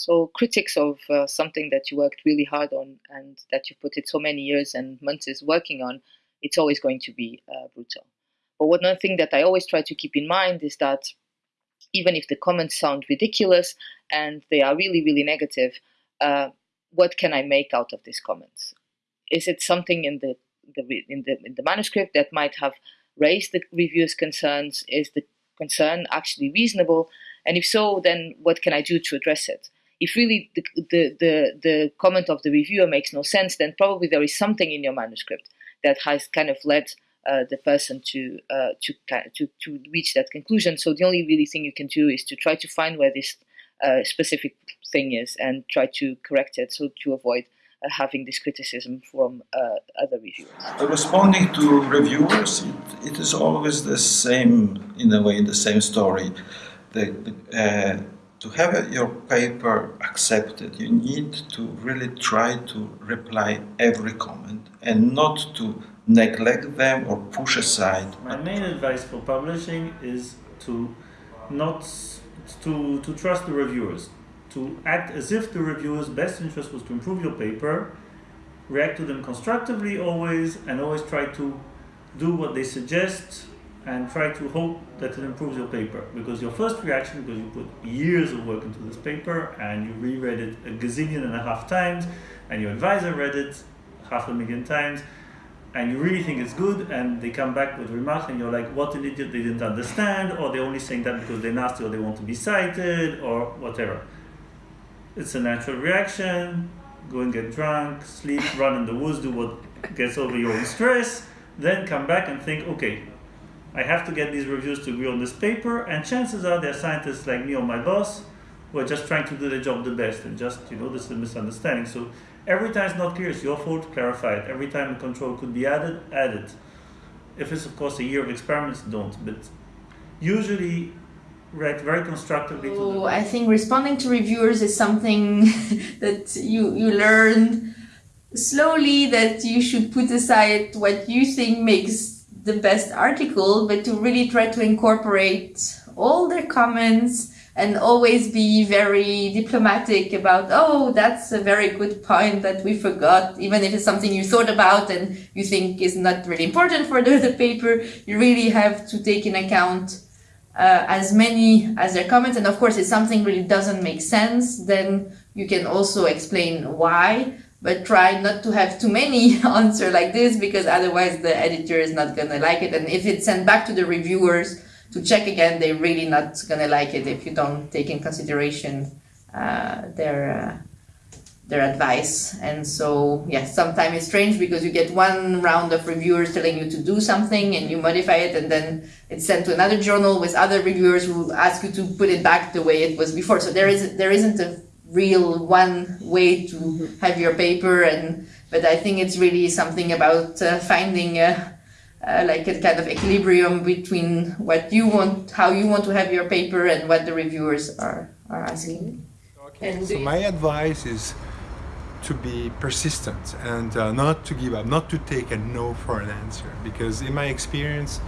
So critics of uh, something that you worked really hard on and that you put it so many years and months working on, it's always going to be uh, brutal. But one thing that I always try to keep in mind is that even if the comments sound ridiculous and they are really, really negative, uh, what can I make out of these comments? Is it something in the, the, in the in the manuscript that might have raised the reviewer's concerns? Is the concern actually reasonable? And if so, then what can I do to address it? If really the, the, the, the comment of the reviewer makes no sense, then probably there is something in your manuscript that has kind of led uh, the person to, uh, to, to, to reach that conclusion. So the only really thing you can do is to try to find where this uh, specific thing is and try to correct it so to avoid uh, having this criticism from uh, other reviewers. Responding to reviewers, it, it is always the same, in a way, the same story. The, the, to have your paper accepted, you need to really try to reply every comment and not to neglect them or push aside. My main advice for publishing is to not to, to trust the reviewers, to act as if the reviewers' best interest was to improve your paper, react to them constructively always, and always try to do what they suggest and try to hope that it improves your paper. Because your first reaction, because you put years of work into this paper and you reread it a gazillion and a half times, and your advisor read it half a million times, and you really think it's good and they come back with remarks and you're like what an idiot they didn't understand or they're only saying that because they're nasty or they want to be cited or whatever it's a natural reaction go and get drunk sleep run in the woods do what gets over your own stress then come back and think okay I have to get these reviews to agree on this paper and chances are there are scientists like me or my boss who are just trying to do their job the best and just you know this is a misunderstanding so Every time it's not clear, it's your fault, clarify it. Every time a control could be added, add it. If it's, of course, a year of experiments, don't. But usually, react very constructively so I think responding to reviewers is something that you, you learn slowly that you should put aside what you think makes the best article, but to really try to incorporate all their comments and always be very diplomatic about, oh, that's a very good point that we forgot, even if it's something you thought about and you think is not really important for the, the paper, you really have to take in account uh, as many as their comments. And of course, if something really doesn't make sense, then you can also explain why, but try not to have too many answer like this because otherwise the editor is not going to like it. And if it's sent back to the reviewers, to check again, they're really not gonna like it if you don't take in consideration uh, their uh, their advice. And so, yeah, sometimes it's strange because you get one round of reviewers telling you to do something and you modify it, and then it's sent to another journal with other reviewers who ask you to put it back the way it was before. So there is there isn't a real one way to have your paper, and but I think it's really something about uh, finding. Uh, uh, like a kind of equilibrium between what you want, how you want to have your paper and what the reviewers are, are asking. Okay. So my advice is to be persistent and uh, not to give up, not to take a no for an answer. Because in my experience,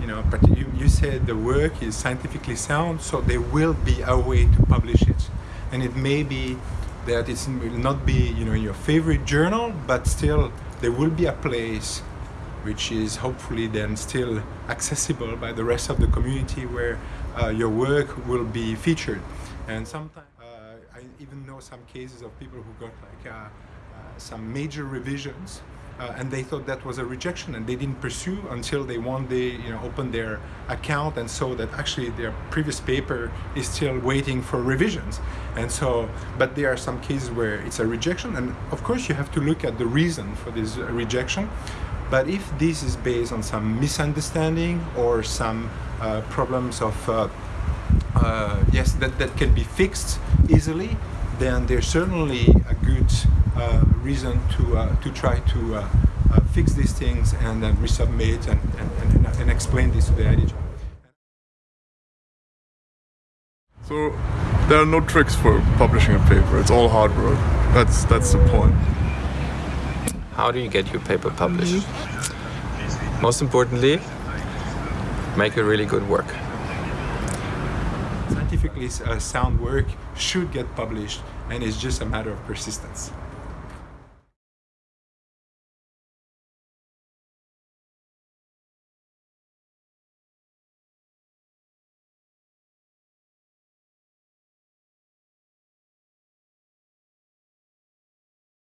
you know, but you, you said the work is scientifically sound, so there will be a way to publish it. And it may be that it will not be, you know, in your favorite journal, but still there will be a place which is hopefully then still accessible by the rest of the community where uh, your work will be featured. And sometimes uh, I even know some cases of people who got like uh, uh some major revisions uh, and they thought that was a rejection and they didn't pursue until they one day you know opened their account and saw that actually their previous paper is still waiting for revisions. And so but there are some cases where it's a rejection and of course you have to look at the reason for this rejection. But if this is based on some misunderstanding or some uh, problems of, uh, uh, yes, that, that can be fixed easily, then there's certainly a good reason to, uh, to try to uh, fix these things and then resubmit and, and, and, and explain this to the editor. So there are no tricks for publishing a paper. It's all hard work. That's that's the point. How do you get your paper published? Most importantly, make a really good work. scientifically uh, sound work should get published, and it's just a matter of persistence.